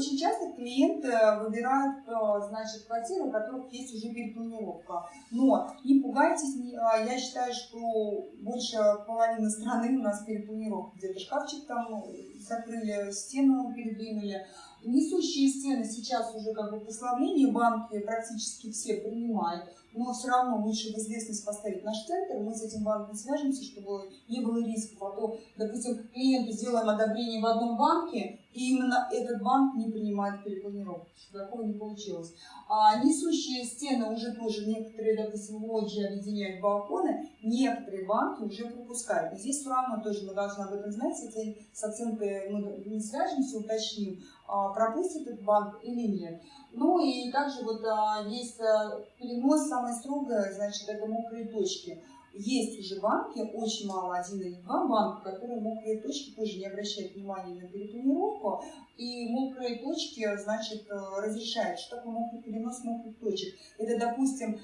очень часто клиенты выбирают, значит, квартиры, у которых есть уже перепланировка. Но не пугайтесь, я считаю, что больше половины страны у нас перепланировка. Где-то шкафчик там закрыли, стену передвинули. Несущие стены сейчас уже как бы послабление, банки практически все принимают, но все равно лучше в известность поставить наш центр, мы с этим банком свяжемся, чтобы не было рисков. А то, допустим, клиенту сделаем одобрение в одном банке, и именно этот банк не принимает перепланировку, чтобы такого не получилось. А несущие стены уже тоже некоторые, допустим, лоджии объединяют балконы, некоторые банки уже пропускают. И здесь все равно тоже мы должны об этом знать, с оценкой мы не свяжемся, уточним, а, пропустит этот банк или нет. Ну и также вот а, есть а, перенос, самое строгое, значит, это мокрые точки. Есть уже банки, очень мало, один или два банка, которые мокрые точки тоже не обращают внимания на перепланировку, и мокрые точки, значит, э, разрешают. Что такое мокрый перенос мокрых точек? Это, допустим,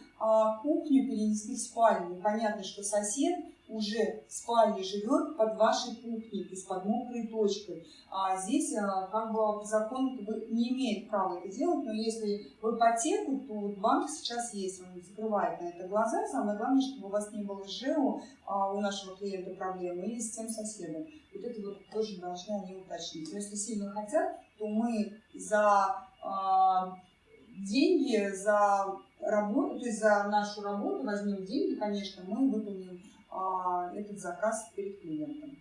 кухню перенесли в спальню. Понятно, что сосед уже в спальне живет под вашей кухней, то есть под мокрой точкой. А здесь а, как бы закон не имеет права это делать, но если в ипотеку, то вот банк сейчас есть, он закрывает на это глаза. Самое главное, чтобы у вас не было ЖЭУ а, у нашего клиента проблемы или с тем соседом. Вот это вот тоже должны они уточнить. Но если сильно хотят, то мы за а, деньги, за работу, то есть за нашу работу возьмем деньги, конечно, мы выполним этот заказ перед клиентом.